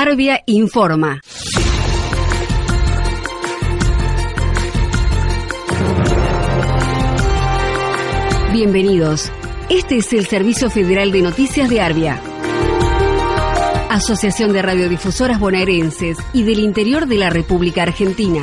Arbia informa. Bienvenidos. Este es el Servicio Federal de Noticias de Arbia. Asociación de Radiodifusoras Bonaerenses y del Interior de la República Argentina.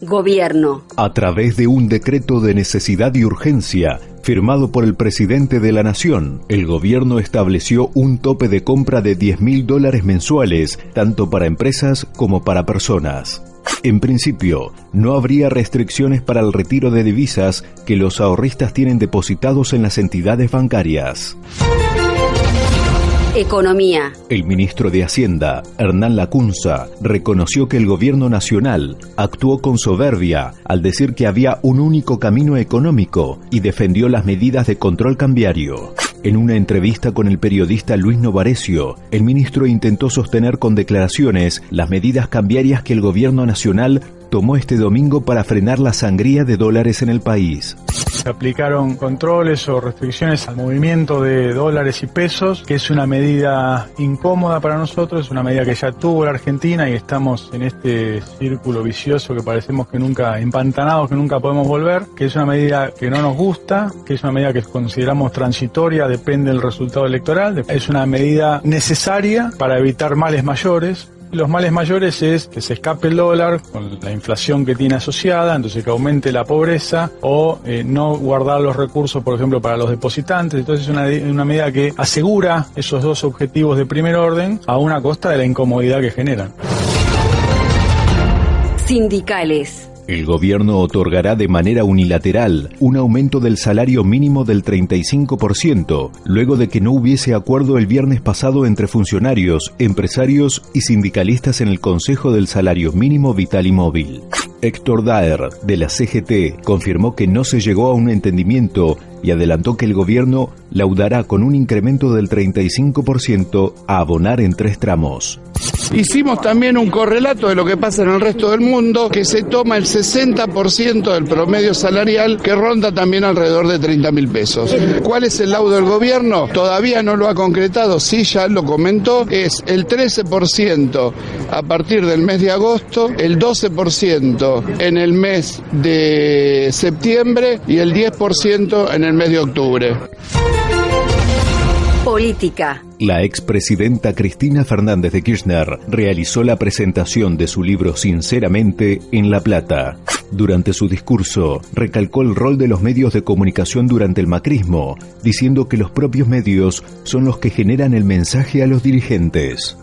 Gobierno. A través de un decreto de necesidad y urgencia, firmado por el presidente de la Nación, el gobierno estableció un tope de compra de 10 mil dólares mensuales, tanto para empresas como para personas. En principio, no habría restricciones para el retiro de divisas que los ahorristas tienen depositados en las entidades bancarias. Economía. El ministro de Hacienda, Hernán Lacunza, reconoció que el gobierno nacional actuó con soberbia al decir que había un único camino económico y defendió las medidas de control cambiario. En una entrevista con el periodista Luis Novarecio, el ministro intentó sostener con declaraciones las medidas cambiarias que el gobierno nacional tomó este domingo para frenar la sangría de dólares en el país. Se aplicaron controles o restricciones al movimiento de dólares y pesos, que es una medida incómoda para nosotros, es una medida que ya tuvo la Argentina y estamos en este círculo vicioso que parecemos que nunca, empantanados que nunca podemos volver, que es una medida que no nos gusta, que es una medida que consideramos transitoria, depende del resultado electoral, es una medida necesaria para evitar males mayores, los males mayores es que se escape el dólar con la inflación que tiene asociada, entonces que aumente la pobreza o eh, no guardar los recursos, por ejemplo, para los depositantes. Entonces es una, una medida que asegura esos dos objetivos de primer orden a una costa de la incomodidad que generan. Sindicales. El gobierno otorgará de manera unilateral un aumento del salario mínimo del 35%, luego de que no hubiese acuerdo el viernes pasado entre funcionarios, empresarios y sindicalistas en el Consejo del Salario Mínimo Vital y Móvil. Héctor Daer, de la CGT, confirmó que no se llegó a un entendimiento y adelantó que el gobierno laudará con un incremento del 35% a abonar en tres tramos. Hicimos también un correlato de lo que pasa en el resto del mundo, que se toma el 60% del promedio salarial, que ronda también alrededor de 30 mil pesos. ¿Cuál es el laudo del gobierno? Todavía no lo ha concretado, sí ya lo comentó, es el 13% a partir del mes de agosto, el 12% en el mes de septiembre y el 10% en el mes de octubre. Política. La expresidenta Cristina Fernández de Kirchner realizó la presentación de su libro Sinceramente en La Plata. Durante su discurso, recalcó el rol de los medios de comunicación durante el macrismo, diciendo que los propios medios son los que generan el mensaje a los dirigentes.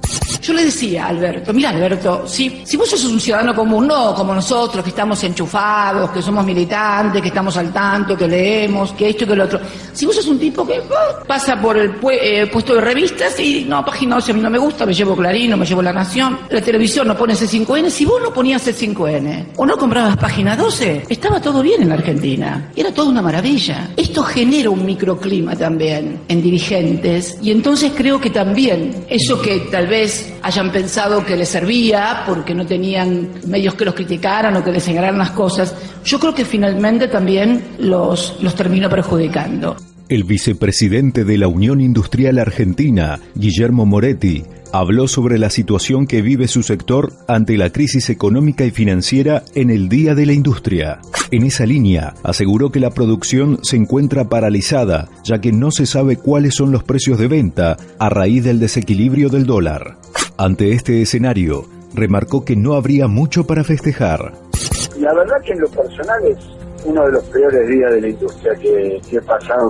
Yo le decía a Alberto, mira Alberto, si, si vos sos un ciudadano común, no como nosotros, que estamos enchufados, que somos militantes, que estamos al tanto, que leemos, que esto que lo otro. Si vos sos un tipo que oh, pasa por el eh, puesto de revistas y no, página 11 a mí no me gusta, me llevo Clarín, me llevo La Nación, la televisión no pone C5N, si vos no ponías C5N o no comprabas página 12, estaba todo bien en la Argentina. Era toda una maravilla. Esto genera un microclima también en dirigentes y entonces creo que también eso que tal vez hayan pensado que les servía porque no tenían medios que los criticaran o que les señalaran las cosas, yo creo que finalmente también los, los terminó perjudicando. El vicepresidente de la Unión Industrial Argentina, Guillermo Moretti, habló sobre la situación que vive su sector ante la crisis económica y financiera en el Día de la Industria. En esa línea, aseguró que la producción se encuentra paralizada, ya que no se sabe cuáles son los precios de venta a raíz del desequilibrio del dólar. Ante este escenario, remarcó que no habría mucho para festejar. La verdad que en lo personal es uno de los peores días de la industria que, he pasado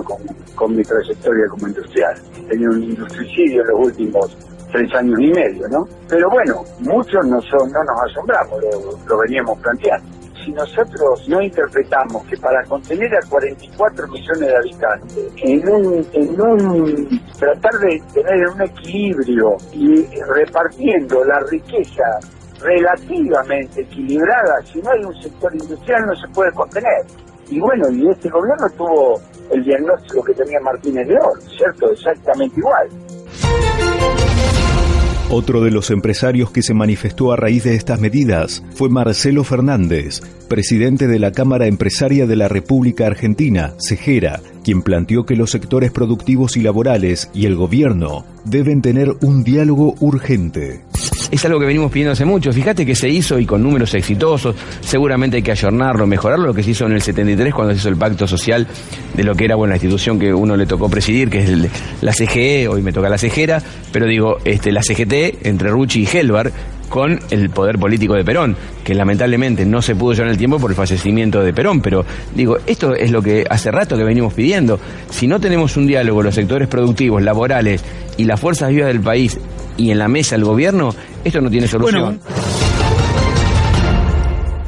con, mi trayectoria como industrial. Tenido un industricidio en los últimos tres años y medio, ¿no? Pero bueno, muchos no, no nos asombramos, lo, veníamos planteando. Si nosotros no interpretamos que para contener a 44 millones de habitantes, en un, en un tratar de tener un equilibrio y repartiendo la riqueza relativamente equilibrada, si no hay un sector industrial no se puede contener. Y bueno, y este gobierno tuvo el diagnóstico que tenía Martínez León, ¿cierto? Exactamente igual. Otro de los empresarios que se manifestó a raíz de estas medidas fue Marcelo Fernández, presidente de la Cámara Empresaria de la República Argentina, CEGERA, quien planteó que los sectores productivos y laborales y el gobierno deben tener un diálogo urgente es algo que venimos pidiendo hace mucho. Fíjate que se hizo y con números exitosos, seguramente hay que ayornarlo, mejorarlo, lo que se hizo en el 73 cuando se hizo el pacto social de lo que era bueno, la institución que uno le tocó presidir, que es la CGE, hoy me toca la CEGERA, pero digo, este, la CGT entre Rucci y Helvar, con el poder político de Perón, que lamentablemente no se pudo llevar en el tiempo por el fallecimiento de Perón. Pero digo, esto es lo que hace rato que venimos pidiendo. Si no tenemos un diálogo los sectores productivos, laborales y las fuerzas vivas del país y en la mesa el gobierno, esto no tiene solución.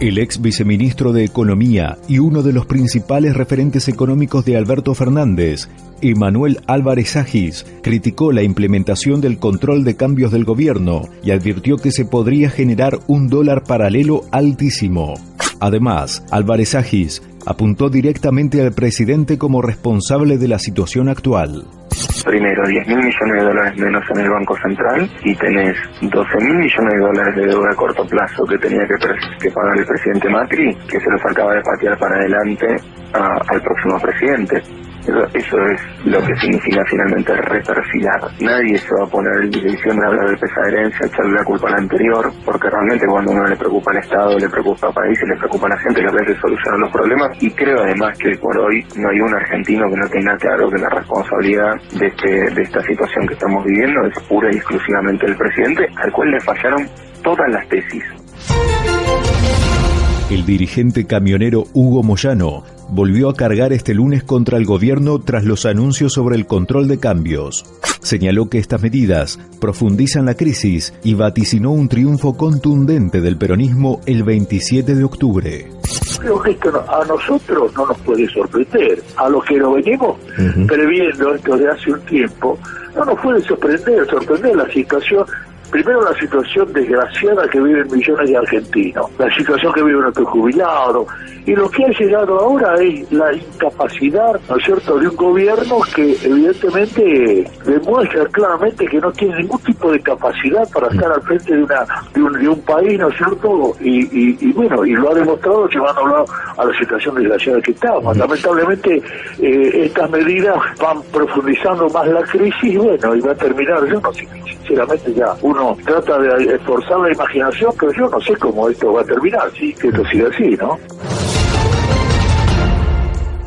El ex viceministro de Economía y uno de los principales referentes económicos de Alberto Fernández, Emanuel Álvarez Agis, criticó la implementación del control de cambios del gobierno y advirtió que se podría generar un dólar paralelo altísimo. Además, Álvarez Agis apuntó directamente al presidente como responsable de la situación actual primero 10 mil millones de dólares menos en el Banco Central y tenés 12 mil millones de dólares de deuda a corto plazo que tenía que, pagar el presidente Macri, que se los acaba de patear para adelante al próximo presidente. Eso, es lo que significa finalmente reperfilar. Nadie se va a poner en dirección de hablar de esa herencia, echarle la culpa al anterior, porque realmente cuando uno le preocupa al Estado, le preocupa al país le preocupa a la gente, que veces solucionar los problemas. Y creo además que por hoy no hay un argentino que no tenga claro que la responsabilidad de, este, de esta situación que estamos viviendo es pura y exclusivamente del presidente, al cual le fallaron todas las tesis. El dirigente camionero Hugo Moyano volvió a cargar este lunes contra el gobierno tras los anuncios sobre el control de cambios. Señaló que estas medidas profundizan la crisis y vaticinó un triunfo contundente del peronismo el 27 de octubre. Creo que esto a nosotros no nos puede sorprender. A los que lo venimos previendo esto de hace un tiempo, no nos puede sorprender, sorprender la situación primero la situación desgraciada que viven millones de argentinos, la situación que vive nuestro jubilado, y lo que ha llegado ahora es la incapacidad, ¿no es cierto?, de un gobierno que evidentemente demuestra claramente que no tiene ningún tipo de capacidad para estar al frente de una de un, país, ¿no es cierto?, y, bueno, y lo ha demostrado llevándolo a la situación desgraciada que estamos. Lamentablemente eh, estas medidas van profundizando más la crisis, y bueno, y va a terminar, yo no sé, sinceramente ya uno trata de esforzar la imaginación, pero yo no sé cómo esto va a terminar, sí, que esto siga así, ¿no?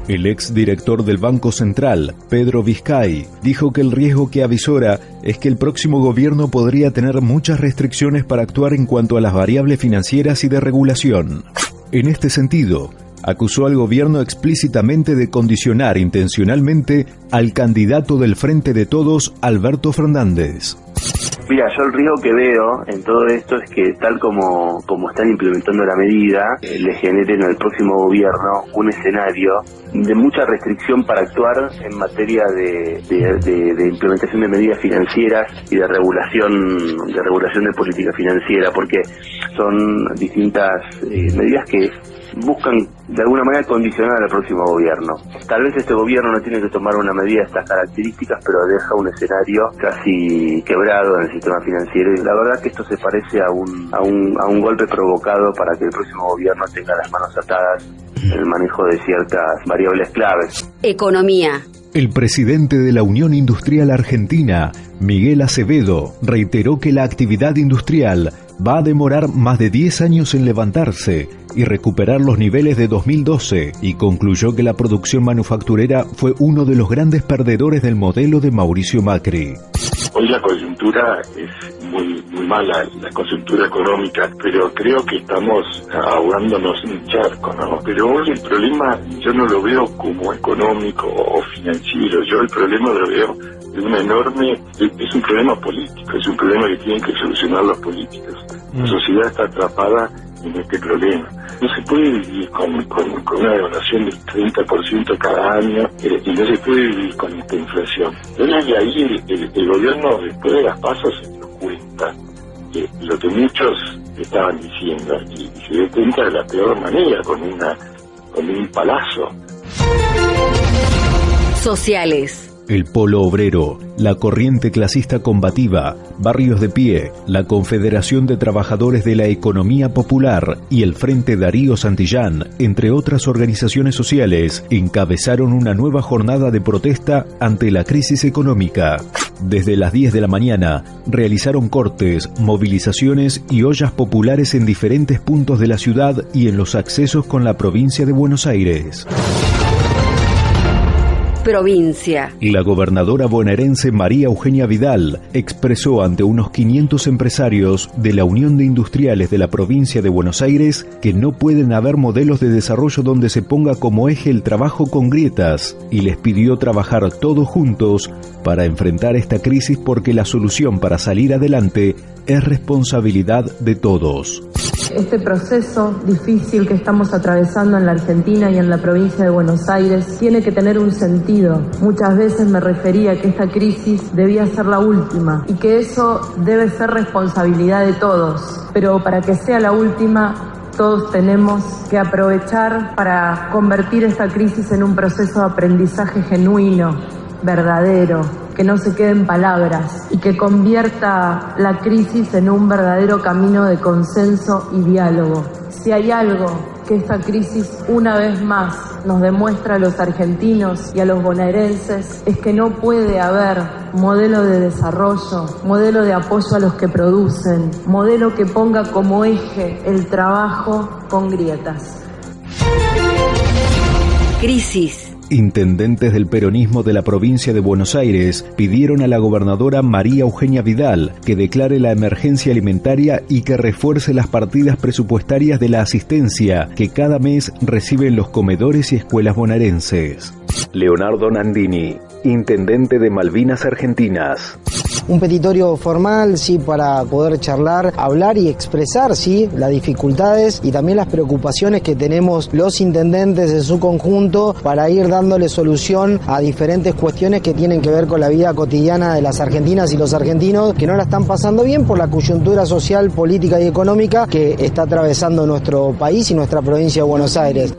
El ex director del Banco Central, Pedro Vizcay, dijo que el riesgo que avisora es que el próximo gobierno podría tener muchas restricciones para actuar en cuanto a las variables financieras y de regulación. En este sentido, acusó al gobierno explícitamente de condicionar intencionalmente al candidato del Frente de Todos, Alberto Fernández. Mira, yo el riesgo que veo en todo esto es que tal como, como están implementando la medida, eh, le generen al próximo gobierno un escenario de mucha restricción para actuar en materia de, de, implementación de medidas financieras y de regulación de regulación de política financiera, porque son distintas eh, medidas que buscan de alguna manera condicionar al próximo gobierno. Tal vez este gobierno no tiene que tomar una medida de estas características, pero deja un escenario casi quebrado en el sistema financiero y la verdad que esto se parece a un, a un, a un golpe provocado para que el próximo gobierno tenga las manos atadas en el manejo de ciertas variables claves. Economía. El presidente de la Unión Industrial Argentina, Miguel Acevedo, reiteró que la actividad industrial va a demorar más de 10 años en levantarse y recuperar los niveles de 2012 y concluyó que la producción manufacturera fue uno de los grandes perdedores del modelo de Mauricio Macri. Hoy la coyuntura es muy, muy mala, la coyuntura económica, pero creo que estamos ahogándonos en un charco, ¿no? Pero hoy el problema yo no lo veo como económico o financiero, yo el problema lo veo de una enorme, es un problema político, es un problema que tienen que solucionar los políticos. La mm. sociedad está atrapada en este problema. No se puede vivir con, una devaluación del 30% cada año eh, y no se puede vivir con esta inflación. Entonces, de ahí el, gobierno, después de las pasas, se dio cuenta de lo que muchos estaban diciendo y, se dio cuenta de la peor manera, con, una, con un palazo. Sociales. El Polo Obrero, la Corriente Clasista Combativa, Barrios de Pie, la Confederación de Trabajadores de la Economía Popular y el Frente Darío Santillán, entre otras organizaciones sociales, encabezaron una nueva jornada de protesta ante la crisis económica. Desde las 10 de la mañana realizaron cortes, movilizaciones y ollas populares en diferentes puntos de la ciudad y en los accesos con la provincia de Buenos Aires provincia. La gobernadora bonaerense María Eugenia Vidal expresó ante unos 500 empresarios de la Unión de Industriales de la provincia de Buenos Aires que no pueden haber modelos de desarrollo donde se ponga como eje el trabajo con grietas y les pidió trabajar todos juntos para enfrentar esta crisis porque la solución para salir adelante es responsabilidad de todos. Este proceso difícil que estamos atravesando en la Argentina y en la provincia de Buenos Aires tiene que tener un sentido. Muchas veces me refería que esta crisis debía ser la última y que eso debe ser responsabilidad de todos. Pero para que sea la última, todos tenemos que aprovechar para convertir esta crisis en un proceso de aprendizaje genuino, verdadero, que no se quede en palabras y que convierta la crisis en un verdadero camino de consenso y diálogo. Si hay algo que esta crisis una vez más nos demuestra a los argentinos y a los bonaerenses es que no puede haber modelo de desarrollo, modelo de apoyo a los que producen, modelo que ponga como eje el trabajo con grietas. Crisis Intendentes del peronismo de la provincia de Buenos Aires pidieron a la gobernadora María Eugenia Vidal que declare la emergencia alimentaria y que refuerce las partidas presupuestarias de la asistencia que cada mes reciben los comedores y escuelas bonaerenses. Leonardo Nandini, intendente de Malvinas Argentinas un petitorio formal, sí, para poder charlar, hablar y expresar, sí, las dificultades y también las preocupaciones que tenemos los intendentes en su conjunto para ir dándole solución a diferentes cuestiones que tienen que ver con la vida cotidiana de las argentinas y los argentinos que no la están pasando bien por la coyuntura social, política y económica que está atravesando nuestro país y nuestra provincia de Buenos Aires.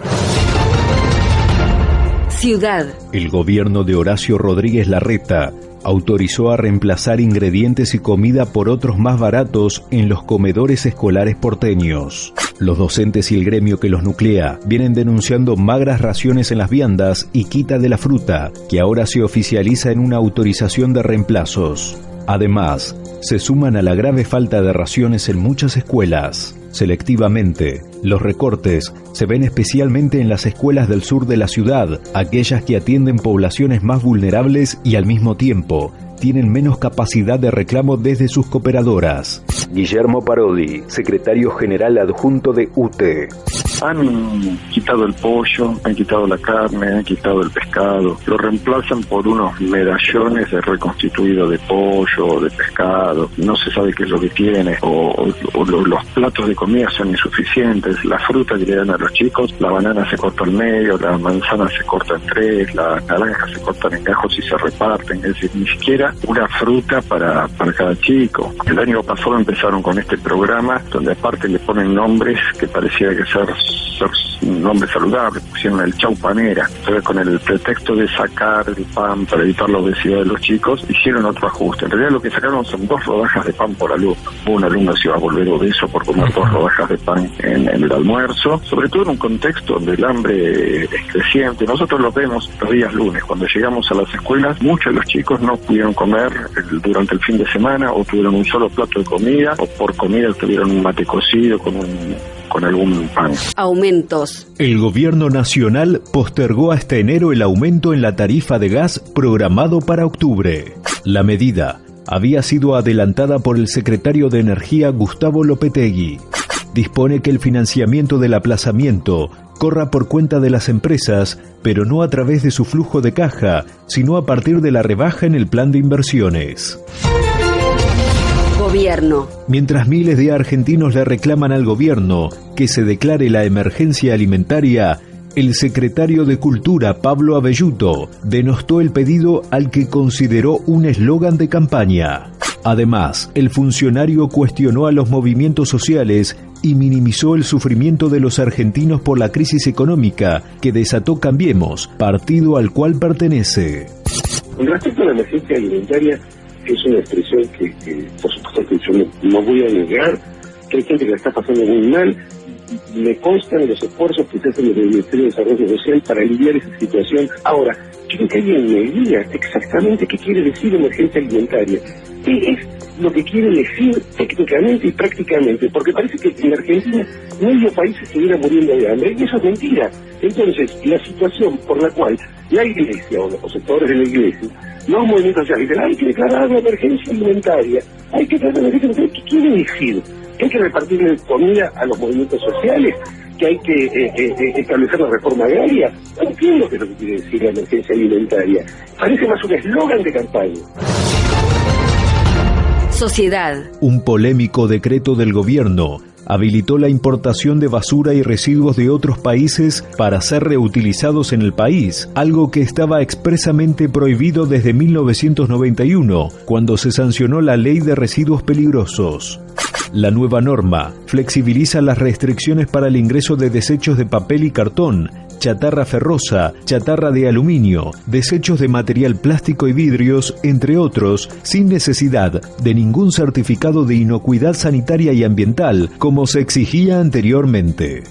Ciudad. El gobierno de Horacio Rodríguez Larreta autorizó a reemplazar ingredientes y comida por otros más baratos en los comedores escolares porteños. Los docentes y el gremio que los nuclea vienen denunciando magras raciones en las viandas y quita de la fruta, que ahora se oficializa en una autorización de reemplazos. Además, se suman a la grave falta de raciones en muchas escuelas. Selectivamente, los recortes se ven especialmente en las escuelas del sur de la ciudad, aquellas que atienden poblaciones más vulnerables y al mismo tiempo tienen menos capacidad de reclamo desde sus cooperadoras. Guillermo Parodi, secretario general adjunto de UTE. Han quitado el pollo, han quitado la carne, han quitado el pescado, lo reemplazan por unos medallones de reconstituido de pollo de pescado, no se sabe qué es lo que tiene, o, los platos de comida son insuficientes, la fruta que le dan a los chicos, la banana se corta al medio, la manzana se corta en tres, la naranja se cortan en gajos y se reparten, es decir, ni siquiera una fruta para, para cada chico. El año pasado empezaron con este programa donde aparte le ponen nombres que parecía que ser, ser un nombre saludable, pusieron el chaupanera. Entonces con el pretexto de sacar el pan para evitar la obesidad de los chicos, hicieron otro ajuste. En realidad lo que sacaron son dos rodajas de pan por alumno. Un alumno se iba a volver obeso por comer dos rodajas de pan en, el almuerzo, sobre todo en un contexto donde el hambre es creciente. Nosotros lo vemos los días lunes, cuando llegamos a las escuelas, muchos de los chicos no pudieron comer durante el fin de semana o tuvieron un solo plato de comida o por comida tuvieron un mate cocido con un con algún pan. Aumentos. El gobierno nacional postergó hasta enero el aumento en la tarifa de gas programado para octubre. La medida había sido adelantada por el secretario de Energía Gustavo Lopetegui. Dispone que el financiamiento del aplazamiento corra por cuenta de las empresas, pero no a través de su flujo de caja, sino a partir de la rebaja en el plan de inversiones. Gobierno. Mientras miles de argentinos le reclaman al gobierno que se declare la emergencia alimentaria, el secretario de Cultura, Pablo Abelluto, denostó el pedido al que consideró un eslogan de campaña. Además, el funcionario cuestionó a los movimientos sociales y minimizó el sufrimiento de los argentinos por la crisis económica que desató Cambiemos, partido al cual pertenece. Con respecto a la emergencia alimentaria, es una expresión que, por supuesto yo no, voy a negar, hay gente que la está pasando muy mal, me constan los esfuerzos que se hacen desde el Ministerio de Desarrollo Social para aliviar esa situación. Ahora, quiero que alguien me diga exactamente qué quiere decir emergencia alimentaria. ¿Qué es lo que quiere decir técnicamente y prácticamente? Porque parece que en Argentina medio país estuviera muriendo de hambre y eso es mentira. Entonces, la situación por la cual la Iglesia o los sectores de la Iglesia, los movimientos sociales dicen, hay que declarar una emergencia alimentaria, hay que una emergencia alimentaria, ¿qué quiere decir? hay que repartir comida a los movimientos sociales, que hay que eh, eh, eh, establecer la reforma agraria. No entiendo qué es lo que quiere decir la emergencia alimentaria. Parece más un eslogan de campaña. Sociedad. Un polémico decreto del gobierno habilitó la importación de basura y residuos de otros países para ser reutilizados en el país, algo que estaba expresamente prohibido desde 1991, cuando se sancionó la Ley de Residuos Peligrosos. La nueva norma flexibiliza las restricciones para el ingreso de desechos de papel y cartón, chatarra ferrosa, chatarra de aluminio, desechos de material plástico y vidrios, entre otros, sin necesidad de ningún certificado de inocuidad sanitaria y ambiental, como se exigía anteriormente.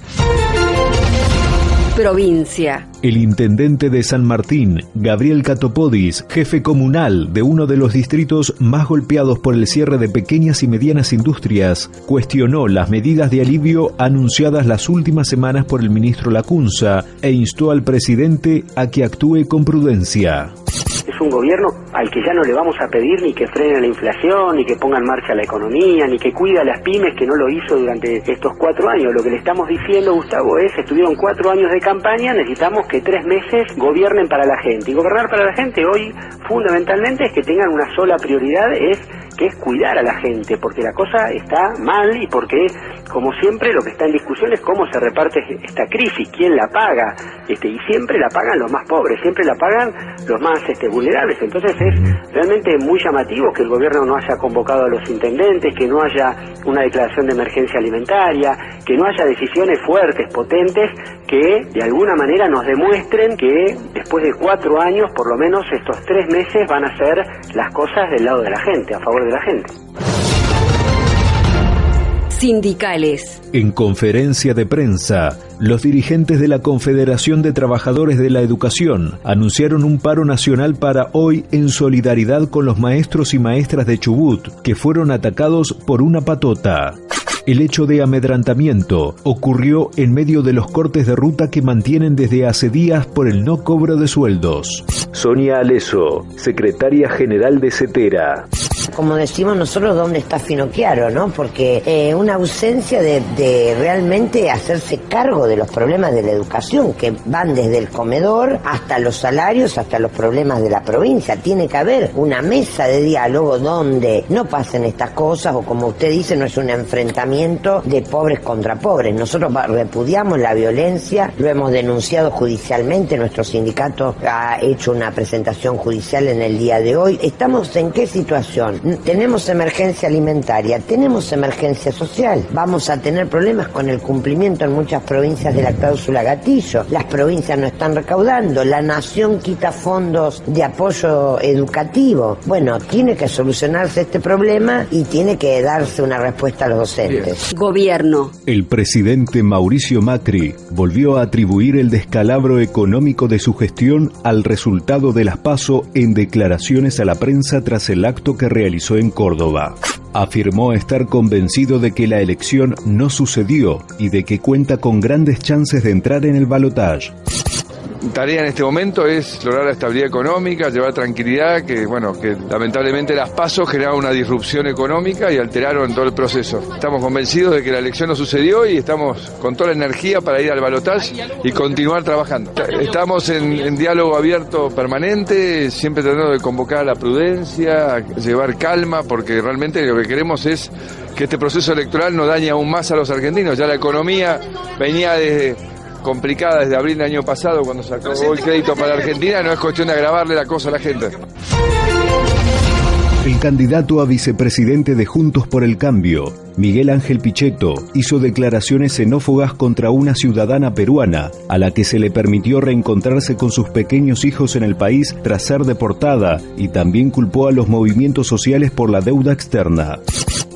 Provincia. El intendente de San Martín, Gabriel Catopodis, jefe comunal de uno de los distritos más golpeados por el cierre de pequeñas y medianas industrias, cuestionó las medidas de alivio anunciadas las últimas semanas por el ministro Lacunza e instó al presidente a que actúe con prudencia es un gobierno al que ya no le vamos a pedir ni que frene la inflación, ni que ponga en marcha la economía, ni que cuida a las pymes, que no lo hizo durante estos cuatro años. Lo que le estamos diciendo, Gustavo, es, estuvieron cuatro años de campaña, necesitamos que tres meses gobiernen para la gente. Y gobernar para la gente hoy, fundamentalmente, es que tengan una sola prioridad, es que es cuidar a la gente, porque la cosa está mal y porque, como siempre, lo que está en discusión es cómo se reparte esta crisis, quién la paga, este, y siempre la pagan los más pobres, siempre la pagan los más este, vulnerables. Entonces es realmente muy llamativo que el gobierno no haya convocado a los intendentes, que no haya una declaración de emergencia alimentaria, que no haya decisiones fuertes, potentes, que de alguna manera nos demuestren que después de cuatro años, por lo menos estos tres meses, van a ser las cosas del lado de la gente, a favor de la gente. Sindicales. En conferencia de prensa, los dirigentes de la Confederación de Trabajadores de la Educación anunciaron un paro nacional para hoy en solidaridad con los maestros y maestras de Chubut que fueron atacados por una patota. El hecho de amedrantamiento ocurrió en medio de los cortes de ruta que mantienen desde hace días por el no cobro de sueldos. Sonia Aleso, secretaria general de CETERA como decimos nosotros, dónde está Finocchiaro, ¿no? Porque eh, una ausencia de, de, realmente hacerse cargo de los problemas de la educación, que van desde el comedor hasta los salarios, hasta los problemas de la provincia. Tiene que haber una mesa de diálogo donde no pasen estas cosas, o como usted dice, no es un enfrentamiento de pobres contra pobres. Nosotros repudiamos la violencia, lo hemos denunciado judicialmente, nuestro sindicato ha hecho una presentación judicial en el día de hoy. ¿Estamos en qué situación? Tenemos emergencia alimentaria, tenemos emergencia social, vamos a tener problemas con el cumplimiento en muchas provincias de la cláusula gatillo, las provincias no están recaudando, la nación quita fondos de apoyo educativo. Bueno, tiene que solucionarse este problema y tiene que darse una respuesta a los docentes. Gobierno. El presidente Mauricio Macri volvió a atribuir el descalabro económico de su gestión al resultado de las PASO en declaraciones a la prensa tras el acto que realizó realizó en Córdoba. Afirmó estar convencido de que la elección no sucedió y de que cuenta con grandes chances de entrar en el balotaje tarea en este momento es lograr la estabilidad económica, llevar tranquilidad, que bueno, que lamentablemente las pasos generaron una disrupción económica y alteraron todo el proceso. Estamos convencidos de que la elección no sucedió y estamos con toda la energía para ir al balotaje y continuar trabajando. Estamos en, diálogo abierto permanente, siempre tratando de convocar a la prudencia, llevar calma, porque realmente lo que queremos es que este proceso electoral no dañe aún más a los argentinos. Ya la economía venía desde complicada desde abril del año pasado cuando sacó el crédito para Argentina, no es cuestión de agravarle la cosa a la gente. El candidato a vicepresidente de Juntos por el Cambio, Miguel Ángel Pichetto, hizo declaraciones xenófobas contra una ciudadana peruana, a la que se le permitió reencontrarse con sus pequeños hijos en el país tras ser deportada, y también culpó a los movimientos sociales por la deuda externa.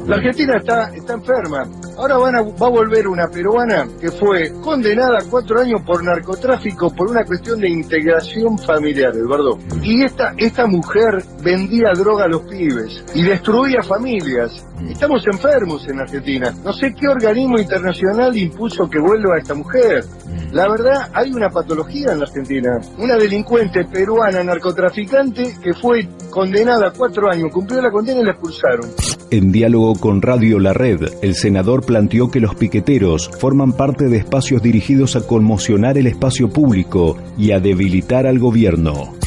La Argentina está, está enferma. Ahora van a, va a volver una peruana que fue condenada a cuatro años por narcotráfico por una cuestión de integración familiar, Eduardo. Y esta, esta mujer vendía droga a los pibes y destruía familias. Estamos enfermos en Argentina. No sé qué organismo internacional impuso que vuelva a esta mujer. La verdad, hay una patología en la Argentina. Una delincuente peruana narcotraficante que fue condenada a cuatro años, cumplió la condena y la expulsaron. En diálogo con Radio La Red, el senador planteó que los piqueteros forman parte de espacios dirigidos a conmocionar el espacio público y a debilitar al gobierno.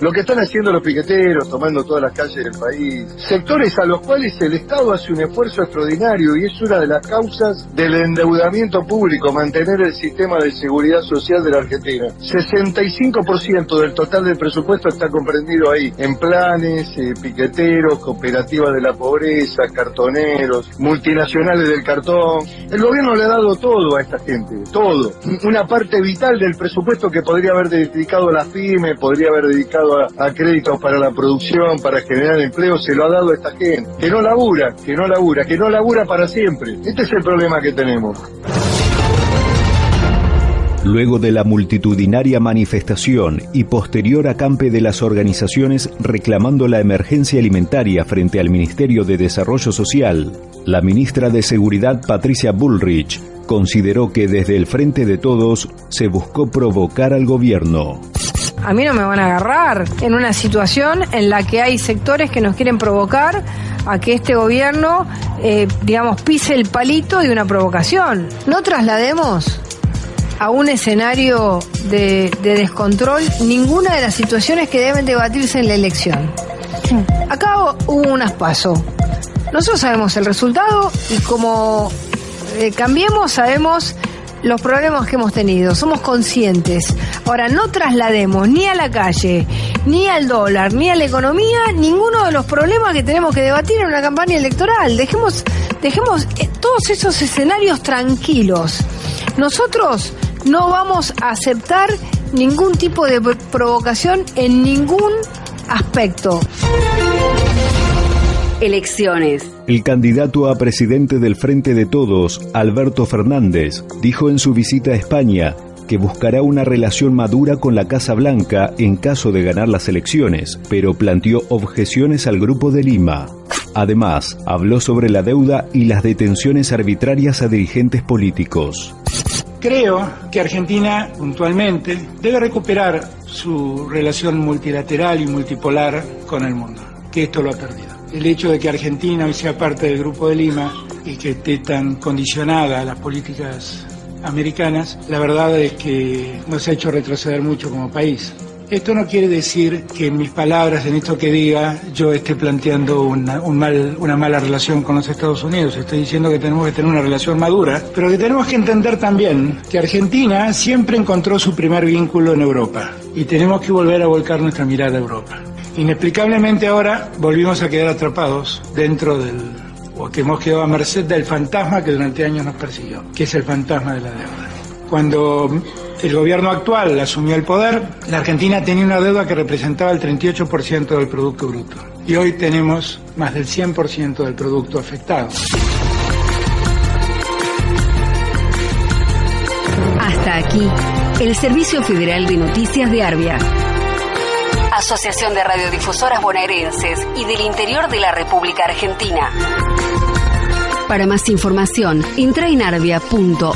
Lo que están haciendo los piqueteros, tomando todas las calles del país, sectores a los cuales el Estado hace un esfuerzo extraordinario y es una de las causas del endeudamiento público, mantener el sistema de seguridad social de la Argentina. 65% del total del presupuesto está comprendido ahí, en planes, eh, piqueteros, cooperativas de la pobreza, cartoneros, multinacionales del cartón. El gobierno le ha dado todo a esta gente, todo. Una parte vital del presupuesto que podría haber dedicado a la FIME, podría haber dedicado a, a créditos para la producción, para generar empleo, se lo ha dado a esta gente. Que no labura, que no labura, que no labura para siempre. Este es el problema que tenemos. Luego de la multitudinaria manifestación y posterior acampe de las organizaciones reclamando la emergencia alimentaria frente al Ministerio de Desarrollo Social, la ministra de Seguridad Patricia Bullrich consideró que desde el Frente de Todos se buscó provocar al gobierno. A mí no me van a agarrar en una situación en la que hay sectores que nos quieren provocar a que este gobierno, eh, digamos, pise el palito de una provocación. No traslademos a un escenario de, de descontrol ninguna de las situaciones que deben debatirse en la elección. Acá hubo unas pasos. Nosotros sabemos el resultado y como eh, cambiemos sabemos los problemas que hemos tenido, somos conscientes. Ahora, no traslademos ni a la calle, ni al dólar, ni a la economía, ninguno de los problemas que tenemos que debatir en una campaña electoral. Dejemos, dejemos eh, todos esos escenarios tranquilos. Nosotros no vamos a aceptar ningún tipo de provocación en ningún aspecto. Elecciones. El candidato a presidente del Frente de Todos, Alberto Fernández, dijo en su visita a España que buscará una relación madura con la Casa Blanca en caso de ganar las elecciones, pero planteó objeciones al Grupo de Lima. Además, habló sobre la deuda y las detenciones arbitrarias a dirigentes políticos. Creo que Argentina, puntualmente, debe recuperar su relación multilateral y multipolar con el mundo, que esto lo ha perdido. El hecho de que Argentina hoy sea parte del Grupo de Lima y que esté tan condicionada a las políticas americanas, la verdad es que nos ha hecho retroceder mucho como país. Esto no quiere decir que en mis palabras, en esto que diga, yo esté planteando una, una mala relación con los Estados Unidos. Estoy diciendo que tenemos que tener una relación madura, pero que tenemos que entender también que Argentina siempre encontró su primer vínculo en Europa y tenemos que volver a volcar nuestra mirada a Europa. Inexplicablemente ahora volvimos a quedar atrapados dentro del, o que hemos quedado a merced del fantasma que durante años nos persiguió, que es el fantasma de la deuda. Cuando el gobierno actual asumió el poder, la Argentina tenía una deuda que representaba el 38% del Producto Bruto. Y hoy tenemos más del 100% del producto afectado. Hasta aquí, el Servicio Federal de Noticias de Arbia. Asociación de Radiodifusoras Bonaerenses y del Interior de la República Argentina. Para más información, entra en arbia.org.ar.